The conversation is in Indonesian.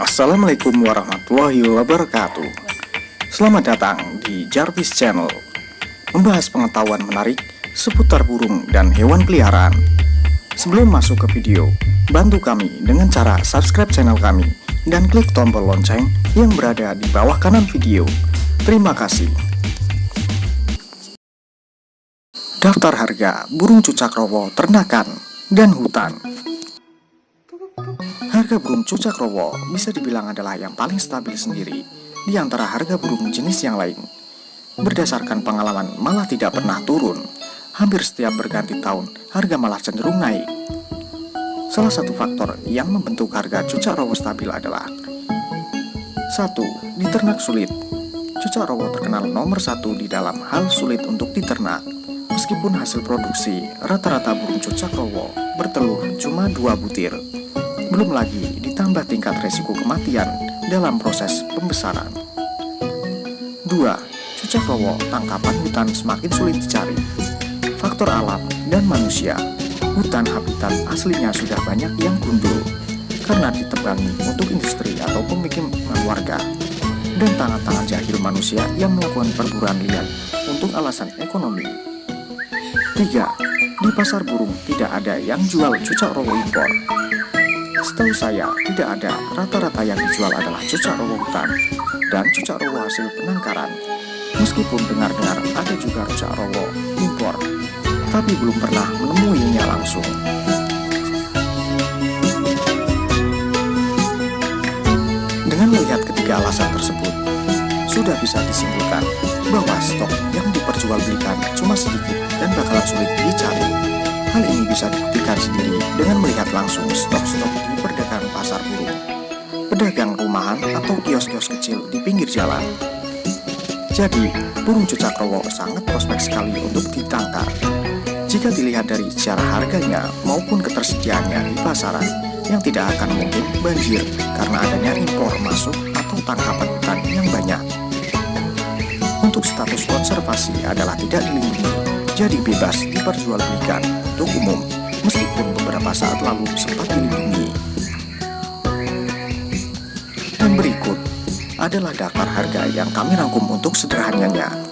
Assalamualaikum warahmatullahi wabarakatuh. Selamat datang di Jarvis Channel Membahas pengetahuan menarik seputar burung dan hewan peliharaan. Sebelum masuk ke video, bantu kami dengan cara subscribe channel kami Dan klik tombol lonceng yang berada di bawah kanan video. Terima kasih. Daftar harga burung cucak rowo ternakan dan hutan Harga burung cucak rowo bisa dibilang adalah yang paling stabil sendiri di antara harga burung jenis yang lain. Berdasarkan pengalaman malah tidak pernah turun, hampir setiap berganti tahun harga malah cenderung naik. Salah satu faktor yang membentuk harga cucak rowo stabil adalah satu, Diternak sulit Cucak rowo terkenal nomor satu di dalam hal sulit untuk diternak Meskipun hasil produksi, rata-rata burung cucak rowo bertelur cuma dua butir belum lagi ditambah tingkat resiko kematian dalam proses pembesaran. 2. Cucak rowo tangkapan hutan semakin sulit dicari. Faktor alam dan manusia, hutan habitat aslinya sudah banyak yang gundul karena ditebangi untuk industri atau pemukiman warga dan tangan-tangan jahil manusia yang melakukan perburuan liar untuk alasan ekonomi. 3. Di pasar burung tidak ada yang jual cucak rowo impor Setahu saya, tidak ada. Rata-rata yang dijual adalah cucak rowo hutan dan cucak rowo hasil penangkaran. Meskipun dengar-dengar ada juga cucak rowo impor, tapi belum pernah menemuinya langsung. Dengan melihat ketiga alasan tersebut, sudah bisa disimpulkan bahwa stok yang diperjualbelikan cuma sedikit dan bakalan sulit dicari. Hal ini bisa dibuktikan sendiri dengan melihat langsung stok-stok di perdagangan pasar burung, pedagang rumahan atau kios-kios kecil di pinggir jalan. Jadi, burung cucak rowo sangat prospek sekali untuk ditangkar. Jika dilihat dari secara harganya maupun ketersediaannya di pasaran, yang tidak akan mungkin banjir karena adanya impor masuk atau tangkapan hutan yang banyak. Untuk status konservasi adalah tidak dilindungi jadi bebas diperjualbelikan untuk umum meskipun beberapa saat lalu sempat dilindungi. Dan berikut adalah daftar harga yang kami rangkum untuk sederhananya.